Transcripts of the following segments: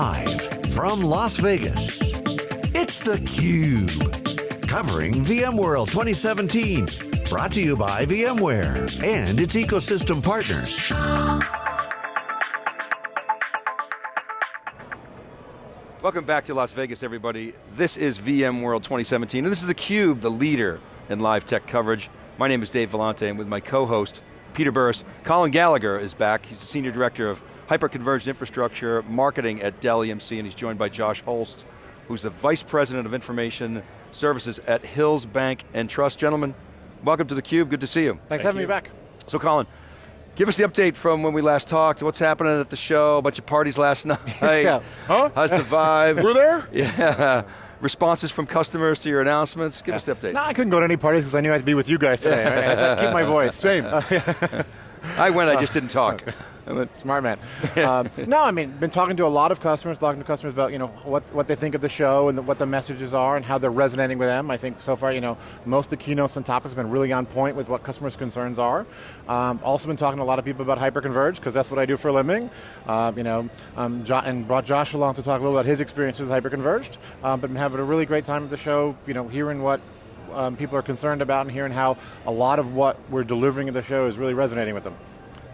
Live from Las Vegas, it's theCUBE. Covering VMworld 2017. Brought to you by VMware and its ecosystem partners. Welcome back to Las Vegas, everybody. This is VMworld 2017, and this is theCUBE, the leader in live tech coverage. My name is Dave Vellante, and with my co-host, Peter Burris. Colin Gallagher is back. He's the Senior Director of Hyperconverged Infrastructure Marketing at Dell EMC, and he's joined by Josh Holst, who's the Vice President of Information Services at Hills Bank and Trust. Gentlemen, welcome to theCUBE, good to see you. Thanks for having you. me back. So Colin, give us the update from when we last talked, what's happening at the show, a bunch of parties last night. Yeah. Huh? How's the vibe? We're there? Yeah. Responses from customers to your announcements. Give us the update. No, I couldn't go to any parties because I knew I had to be with you guys today. Right? I had to keep my voice. Same. I went, I just didn't talk. Smart man. um, no, I mean, been talking to a lot of customers, talking to customers about you know what what they think of the show and the, what the messages are and how they're resonating with them. I think so far, you know, most of the keynotes and topics have been really on point with what customers' concerns are. Um, also been talking to a lot of people about hyperconverged because that's what I do for a living. Um, you know, um, jo and brought Josh along to talk a little about his experience with hyperconverged. Um, but been having a really great time at the show. You know, hearing what. Um, people are concerned about and hearing how a lot of what we're delivering at the show is really resonating with them.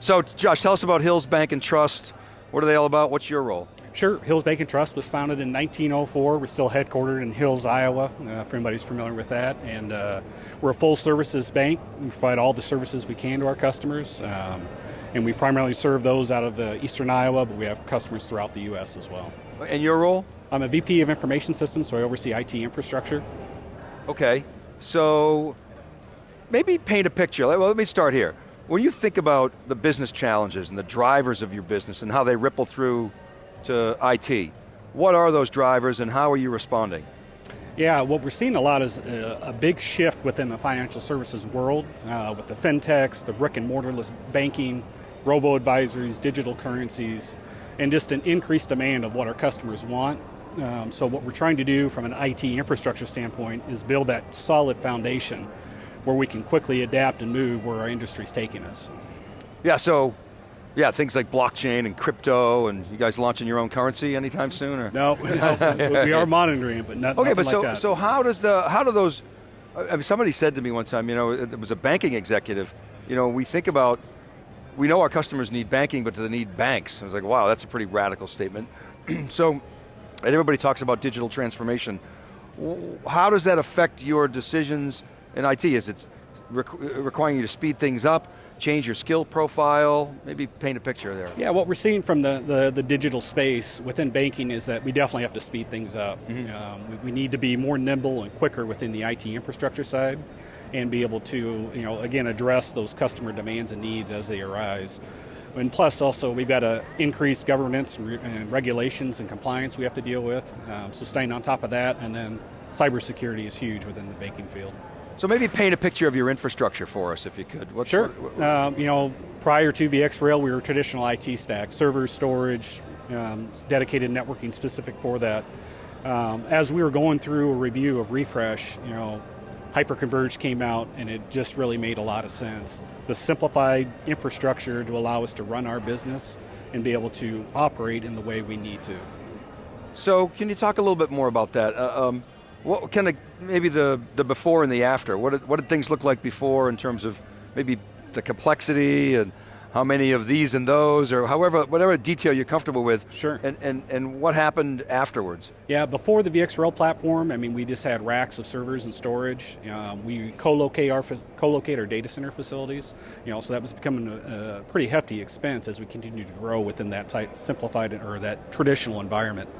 so Josh, tell us about Hills Bank and Trust. What are they all about? What's your role? Sure, Hills Bank and Trust was founded in 1904. We're still headquartered in Hills, Iowa, uh, if anybody's familiar with that. And uh, we're a full services bank. We provide all the services we can to our customers. Um, and we primarily serve those out of the eastern Iowa, but we have customers throughout the US as well. And your role? I'm a VP of Information Systems, so I oversee IT infrastructure. Okay, so maybe paint a picture. Well, let me start here. When you think about the business challenges and the drivers of your business and how they ripple through to IT, what are those drivers and how are you responding? Yeah, what we're seeing a lot is a, a big shift within the financial services world uh, with the fintechs, the brick and mortarless banking, robo-advisories, digital currencies, and just an increased demand of what our customers want. Um, so what we're trying to do from an IT infrastructure standpoint is build that solid foundation where we can quickly adapt and move where our industry's taking us. Yeah, so, yeah, things like blockchain and crypto and you guys launching your own currency anytime soon? Or? No, no we are monitoring it, but not, Okay, but so, so how does the, how do those, I mean, somebody said to me one time, you know, it was a banking executive, you know, we think about, we know our customers need banking, but do they need banks? I was like, wow, that's a pretty radical statement. so, and everybody talks about digital transformation. How does that affect your decisions in IT? Is it requ- requiring you to speed things up, change your skill profile? Maybe paint a picture there. Yeah, what we're seeing from the, the, the digital space within banking is that we definitely have to speed things up. Um, we, we need to be more nimble and quicker within the IT infrastructure side and be able to, you know, again, address those customer demands and needs as they arise. And plus also, we've got to increase governance and, re- and regulations and compliance we have to deal with. Um, so staying on top of that, and then cybersecurity is huge within the banking field. So maybe paint a picture of your infrastructure for us, if you could. What's, Sure. what- what- Um, you know, prior to VxRail, we were traditional IT stack, server storage, um, dedicated networking specific for that. Um, as we were going through a review of refresh, you know, Hyperconverged came out and it just really made a lot of sense. The simplified infrastructure to allow us to run our business and be able to operate in the way we need to. So can you talk a little bit more about that? Uh, um, what kind of, maybe the, the before and the after, what did, what did things look like before in terms of maybe the complexity and how many of these and those, or however, whatever detail you're comfortable with. Sure. And, and, and what happened afterwards? Yeah, before the VxRail platform, I mean, we just had racks of servers and storage. Um, we co-locate our co-locate our data center facilities. You know, so that was becoming a, a pretty hefty expense as we continue to grow within that tight, simplified or that traditional environment.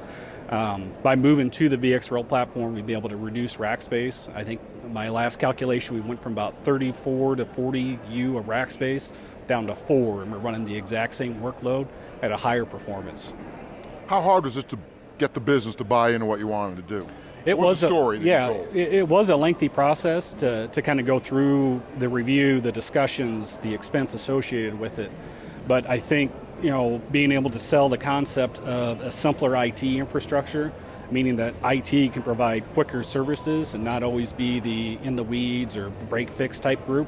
Um, by moving to the VxRail platform, we'd be able to reduce rack space. I think my last calculation, we went from about 34 to 40 U of rack space down to four, and we're running the exact same workload at a higher performance. How hard was it to get the business to buy into what you wanted to do? It What's was a- story that yeah, you told? It, it was a lengthy process to, to kind of go through the review, the discussions, the expense associated with it. But I think you know being able to sell the concept of a simpler IT infrastructure, meaning that IT can provide quicker services and not always be the in the weeds or break fix type group.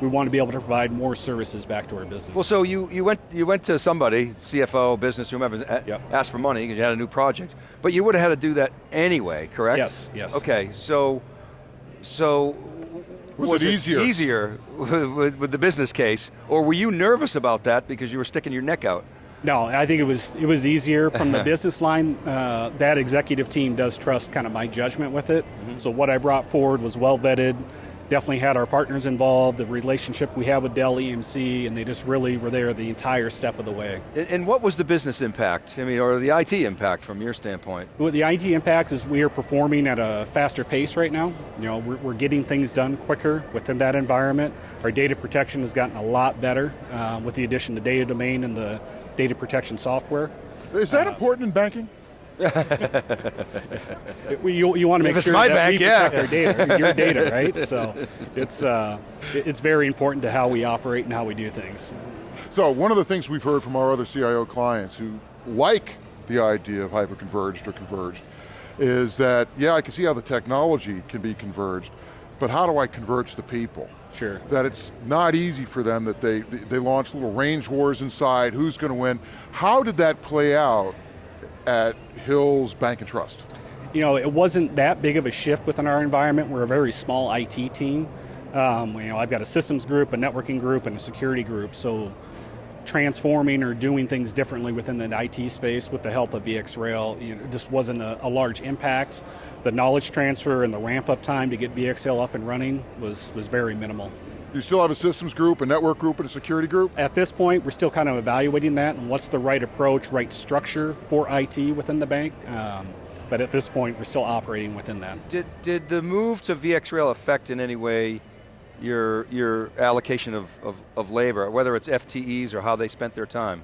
We want to be able to provide more services back to our business. Well, so you, you, went, you went to somebody, CFO, business, whomever, Yep. asked for money because you had a new project, but you would have had to do that anyway, correct? Yes, yes. Okay, so, so Was it easier? Easier with, with the business case, or were you nervous about that because you were sticking your neck out? No, I think it was it was easier from the business line. Uh, that executive team does trust kind of my judgment with it. So what I brought forward was well vetted. Definitely had our partners involved. The relationship we have with Dell EMC, and they just really were there the entire step of the way. And, and what was the business impact? I mean, or the IT impact from your standpoint? Well, the IT impact is we are performing at a faster pace right now. You know, we're, we're getting things done quicker within that environment. Our data protection has gotten a lot better uh, with the addition of data domain and the data protection software. Is that important in banking? It- we- you, you want to make If it's sure my that bank, we yeah. protect our data, your data, right? So it's uh, it's very important to how we operate and how we do things. So one of the things we've heard from our other CIO clients who like the idea of hyper-converged or converged is that, yeah, I can see how the technology can be converged, but how do I converge the people? Sure. That it's not easy for them, that they, they launch little range wars inside, who's going to win. How did that play out at Hills Bank and Trust? you know, it wasn't that big of a shift within our environment. We're a very small IT team. Um, you know, I've got a systems group, a networking group, and a security group. So, transforming or doing things differently within the IT space with the help of VxRail, you know, just wasn't a, a large impact. The knowledge transfer and the ramp up time to get VxRail up and running was was very minimal. Do you still have a systems group, a network group, and a security group? At this point, we're still kind of evaluating that and what's the right approach, right structure for IT within the bank. Um, but at this point, we're still operating within that. Did, did the move to VxRail affect in any way your, your allocation of, of, of labor, whether it's FTEs or how they spent their time?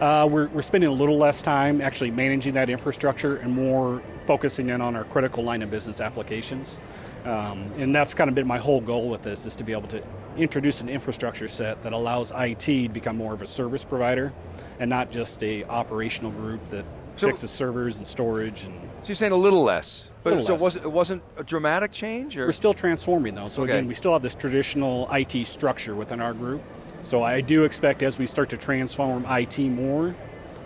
Uh, we're, we're spending a little less time actually managing that infrastructure and more focusing in on our critical line of business applications. Um, and that's kind of been my whole goal with this is to be able to introduce an infrastructure set that allows IT to become more of a service provider and not just a operational group that So- fixes servers and storage and So you're saying a little less, but Little so less. it wasn't, it wasn't a dramatic change? Or? We're still transforming though. So Okay. again, we still have this traditional IT structure within our group. So I do expect as we start to transform IT more,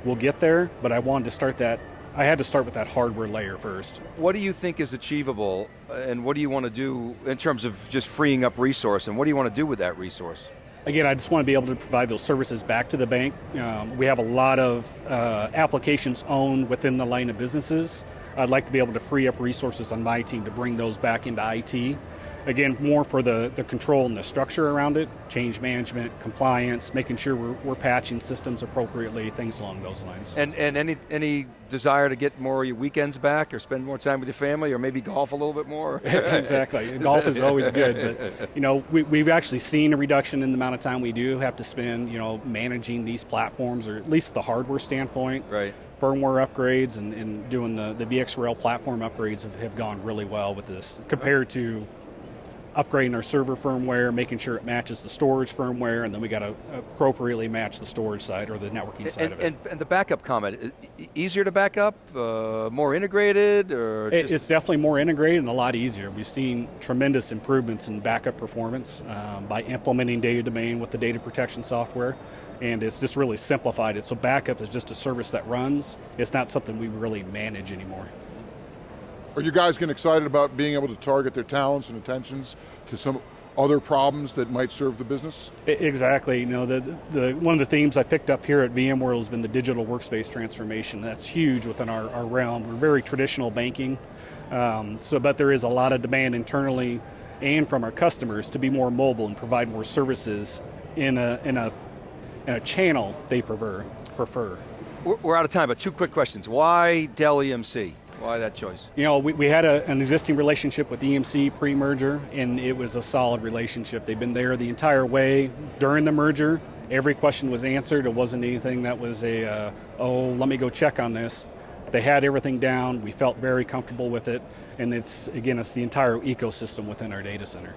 we'll get there, but I wanted to start that I had to start with that hardware layer first. What do you think is achievable, uh, and what do you want to do in terms of just freeing up resource, and what do you want to do with that resource? Again, I just want to be able to provide those services back to the bank. Um, we have a lot of uh, applications owned within the line of businesses. I'd like to be able to free up resources on my team to bring those back into IT. Again, more for the, the control and the structure around it, change management, compliance, making sure we're, we're patching systems appropriately, things along those lines. And, and any, any desire to get more of your weekends back, or spend more time with your family, or maybe golf a little bit more? exactly. Golf is always good, but you know we, we've actually seen a reduction in the amount of time we do have to spend, you know, managing these platforms, or at least the hardware standpoint. Right. Firmware upgrades and, and doing the, the VxRail platform upgrades have, have gone really well with this compared to upgrading our server firmware, making sure it matches the storage firmware, and then we got to appropriately match the storage side or the networking side And, of it. and, and the backup comment, easier to back up, uh, more integrated, or It- it's definitely more integrated and a lot easier. We've seen tremendous improvements in backup performance um, by implementing data domain with the data protection software, and it's just really simplified it. So backup is just a service that runs. It's not something we really manage anymore. Are you guys getting excited about being able to target their talents and attentions to some other problems that might serve the business? Exactly. You know, the, the one of the themes I picked up here at VMworld has been the digital workspace transformation. That's huge within our, our realm. We're very traditional banking, um, so but there is a lot of demand internally and from our customers to be more mobile and provide more services in a in a in a channel they prefer prefer. we're, we're out of time, but two quick questions. Why Dell EMC? Why that choice? You know, we, we had a, an existing relationship with EMC pre-merger, and it was a solid relationship. They've been there the entire way during the merger. Every question was answered. It wasn't anything that was a, uh, oh, let me go check on this. They had everything down. We felt very comfortable with it, and it's again, it's the entire ecosystem within our data center.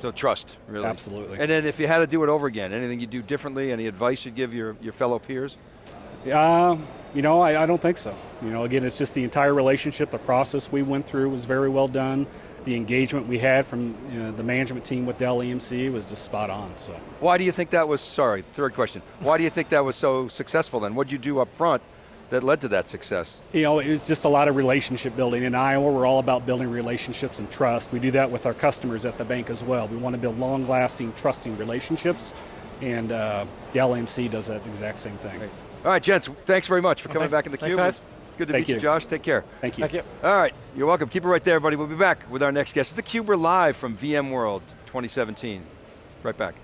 So trust, really. Absolutely. And then if you had to do it over again, anything you do differently, any advice you'd give your, your fellow peers? Uh, you know, I, I don't think so. You know, again, it's just the entire relationship, the process we went through was very well done. the engagement we had from you know, the management team with Dell EMC was just spot on. So. Why do you think that was, sorry, third question. Why do you think that was so successful then? What did you do up front that led to that success? You know, it was just a lot of relationship building. In Iowa, we're all about building relationships and trust. We do that with our customers at the bank as well. We want to build long lasting, trusting relationships, and uh, Dell EMC does that exact same thing. Great. All right, gents, thanks very much for coming thanks- back in the thanks, cube. guys. Good to Thank meet you, you. Josh. Take care. Thank you. Thank you. All right, you're welcome. Keep it right there, everybody. We'll be back with our next guest. It's theCUBE, we're live from VMworld 2017. Right back.